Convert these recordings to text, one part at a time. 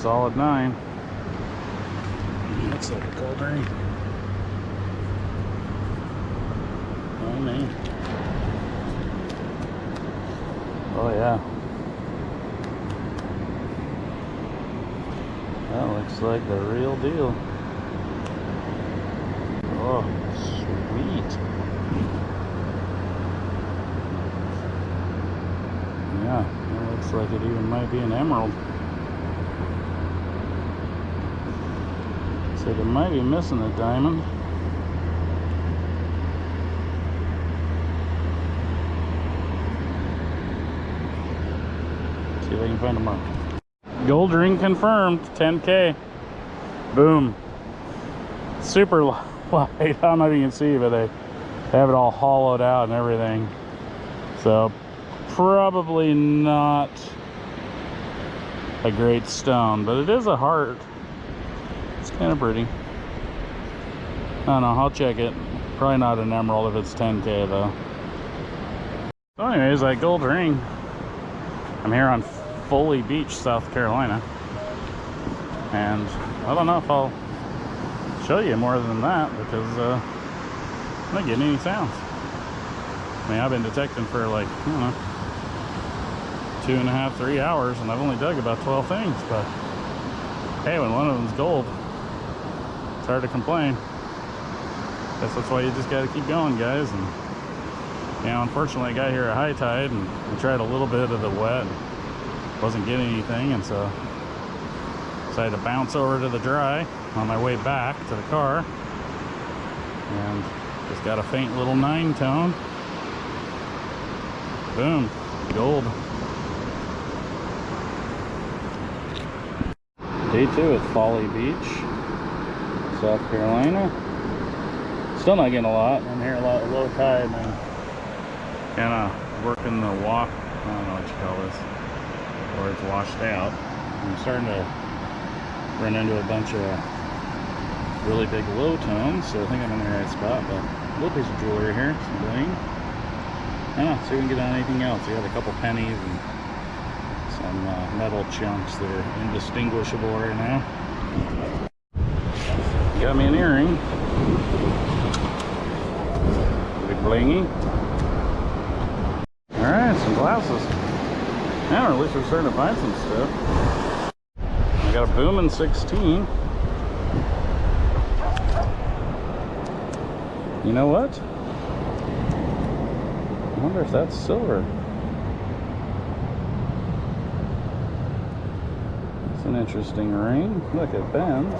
solid nine. Looks like a gold ring. Oh man. Oh yeah. That looks like the real deal. Oh, sweet. Yeah, that looks like it even might be an emerald. So they might be missing a diamond. See if I can find a mark. Gold ring confirmed, 10K. Boom. Super light. I don't know if you can see, but they have it all hollowed out and everything. So probably not a great stone, but it is a heart. Kind of pretty. I don't know, I'll check it. Probably not an emerald if it's 10K though. So anyways, that gold ring. I'm here on Folly Beach, South Carolina. And I don't know if I'll show you more than that because uh, I'm not getting any sounds. I mean, I've been detecting for like, I don't know, two and a half, three hours, and I've only dug about 12 things, but hey, when one of them's gold, it's hard to complain. Guess that's why you just got to keep going, guys. And, you know, unfortunately, I got here at high tide, and I tried a little bit of the wet, wasn't getting anything, and so decided to bounce over to the dry on my way back to the car and just got a faint little nine tone boom gold day two at folly beach south carolina still not getting a lot i'm here a lot low tide and kind of working the walk i don't know what you call this where it's washed out i'm starting to run into a bunch of really big low tones, so I think I'm in the right spot, but a little piece of jewelry here, some bling. I don't know, see if we can get on anything else. We got a couple pennies and some uh, metal chunks that are indistinguishable right now. Got me an earring. Big blingy. Alright, some glasses. Now at least we're starting to find some stuff. I got a Boomin 16. You know what? I wonder if that's silver. It's an interesting ring. Look, it bends.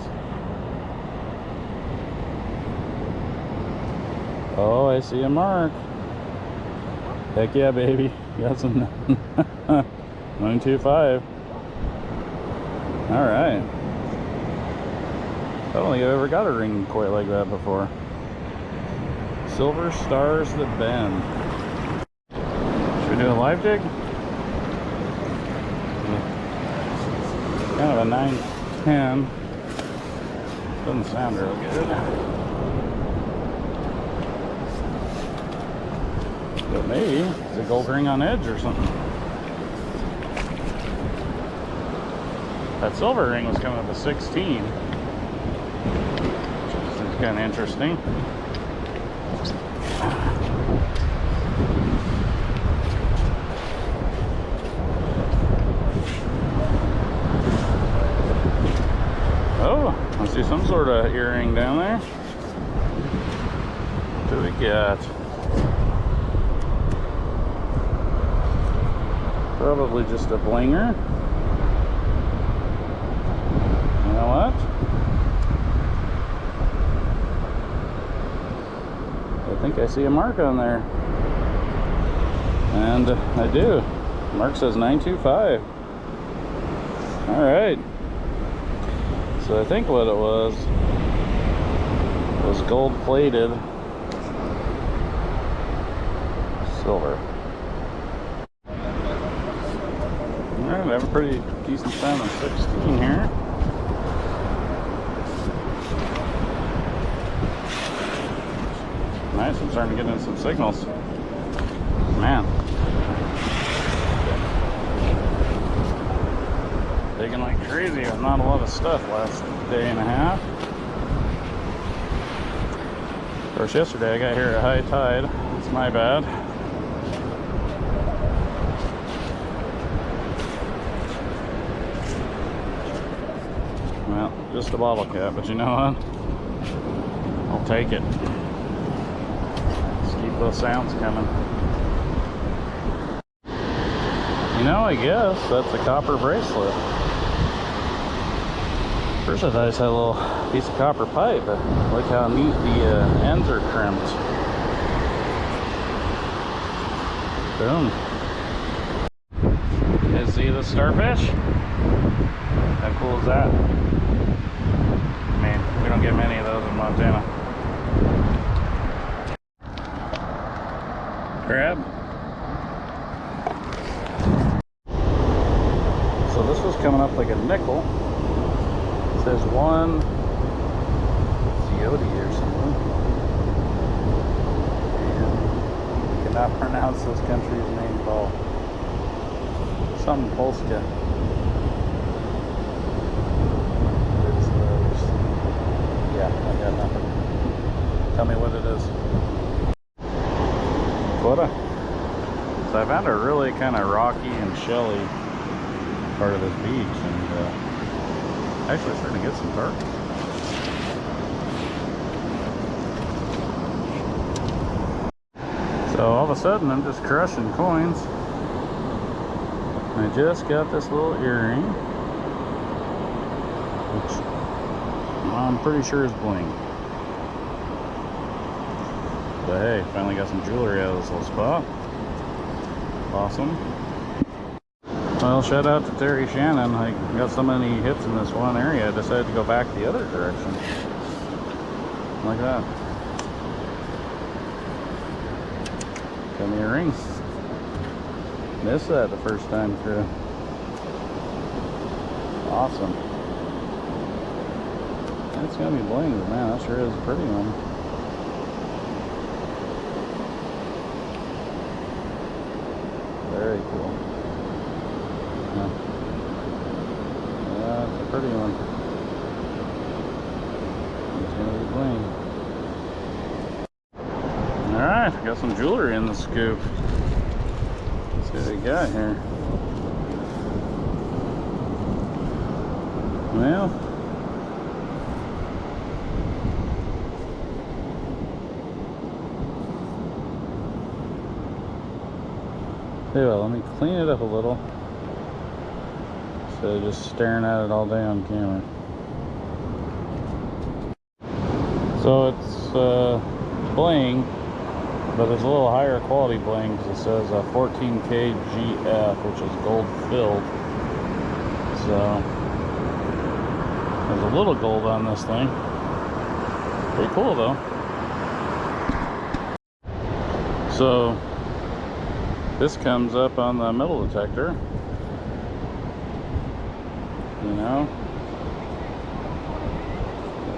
Oh, I see a mark. Heck yeah, baby. Got some 925. All right. I don't think I've ever got a ring quite like that before. Silver stars that bend. Should we do a live dig? Kind of a 910. Doesn't sound real good. But maybe it's a gold ring on edge or something. That silver ring was coming up a 16. Which is kind of interesting. Oh, I see some sort of earring down there. What do we get? Probably just a blinger. You know what? I think I see a mark on there. And I do. Mark says 925. Alright. So I think what it was was gold plated silver. I have a pretty decent sound on 16 here. Nice, I'm starting to get in some signals. Man. Digging like crazy with not a lot of stuff last day and a half. Of course, yesterday I got here at high tide. It's my bad. Well, just a bottle cap, but you know what? I'll take it. Let's keep those sounds coming. You know, I guess that's a copper bracelet. First I thought I just had a little piece of copper pipe, but look how neat the uh, ends are crimped. Boom. Guys see the starfish? How cool is that? I don't get many of those in Montana. Crab. So this was coming up like a nickel. It says one Ziote or something. And cannot pronounce this country's name at all. Something Polska. It's those. Yeah, I got nothing. Tell me what it is. Quota. So I found a really kind of rocky and shelly part of this beach and uh, actually starting to get some targets. So all of a sudden I'm just crushing coins. I just got this little earring, which I'm pretty sure is bling. But hey, finally got some jewelry out of this little spot. Awesome. Well, shout out to Terry Shannon. I got so many hits in this one area, I decided to go back the other direction. Like that. Got me a ring. Missed that the first time through. Awesome. That's gonna be bling, man, that sure is a pretty one. Very cool. Yeah. Yeah, it's a pretty one. It's gonna be bling. Alright, got some jewelry in the scoop. Let's see what we got here. Well, You let me clean it up a little. Instead of just staring at it all day on camera. So it's uh, bling, but it's a little higher quality bling because it says uh, 14K GF, which is gold filled. So there's a little gold on this thing. Pretty cool though. So this comes up on the metal detector. You know?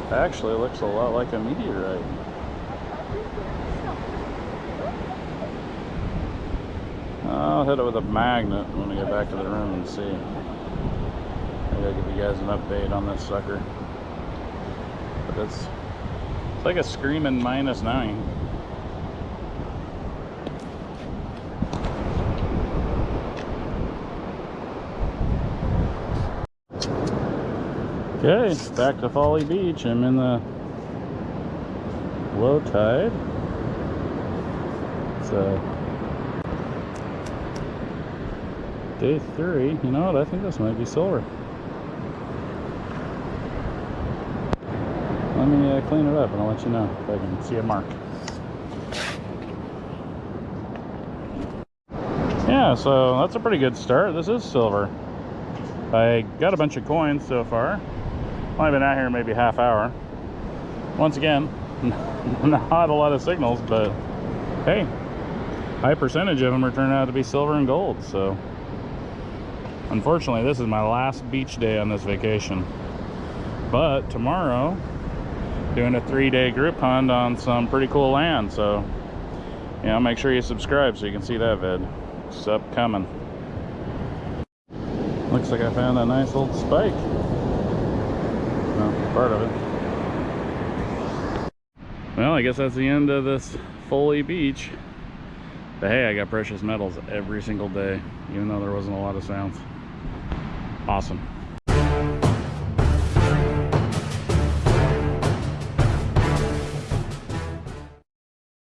It actually looks a lot like a meteorite. I'll hit it with a magnet when we get back to the room and see. I gotta give you guys an update on this sucker. But it's, it's like a screaming minus nine. Okay, back to Folly Beach. I'm in the low tide. So day three. You know what? I think this might be silver. Let me uh, clean it up and I'll let you know if I can see a mark. Yeah, so that's a pretty good start. This is silver. I got a bunch of coins so far. Only been out here maybe half hour. Once again, not a lot of signals, but hey, high percentage of them are turning out to be silver and gold. So unfortunately, this is my last beach day on this vacation. But tomorrow, doing a three-day group hunt on some pretty cool land. So, you know, make sure you subscribe so you can see that vid. It's upcoming. Looks like I found a nice little spike. Well, part of it. Well, I guess that's the end of this Folly Beach. But hey, I got precious metals every single day, even though there wasn't a lot of sounds. Awesome.